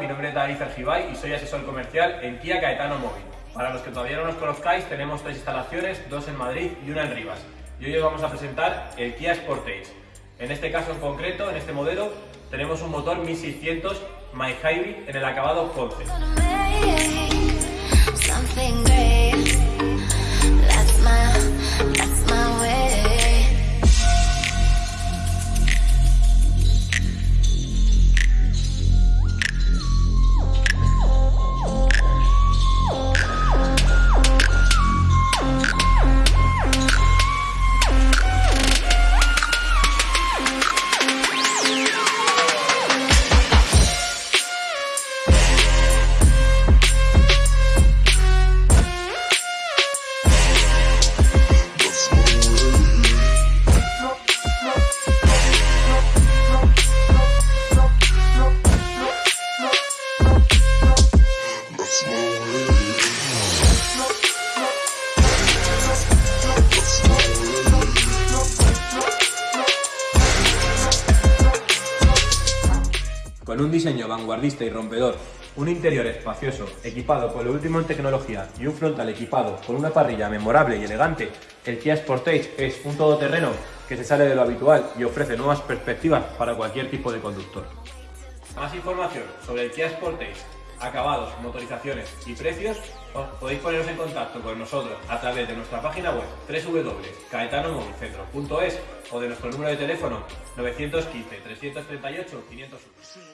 Mi nombre es David Fergibay y soy asesor comercial en Kia Caetano Móvil. Para los que todavía no nos conozcáis, tenemos tres instalaciones, dos en Madrid y una en Rivas. Y hoy os vamos a presentar el Kia Sportage. En este caso en concreto, en este modelo, tenemos un motor 1600 My Hybrid en el acabado 11. Con un diseño vanguardista y rompedor, un interior espacioso, equipado con lo último en tecnología y un frontal equipado con una parrilla memorable y elegante, el Kia Sportage es un todoterreno que se sale de lo habitual y ofrece nuevas perspectivas para cualquier tipo de conductor. Más información sobre el Kia Sportage, acabados, motorizaciones y precios, os podéis poneros en contacto con nosotros a través de nuestra página web www.caetanomovicentro.es o de nuestro número de teléfono 915 338 501.